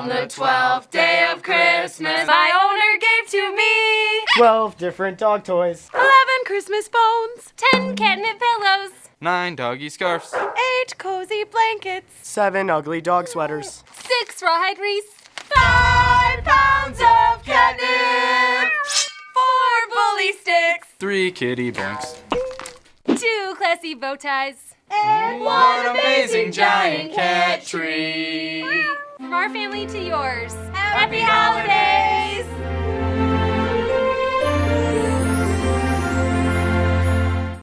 On the twelfth day of Christmas, my owner gave to me Twelve different dog toys. eleven Christmas bones, ten catnip pillows, Nine doggy scarves. eight cozy blankets, Seven ugly dog sweaters. six rawhide wreaths, five pounds of catnip, four bully sticks, Three kitty blanks. two classy bow ties, and One amazing giant cat tree. From our family to yours, happy holidays!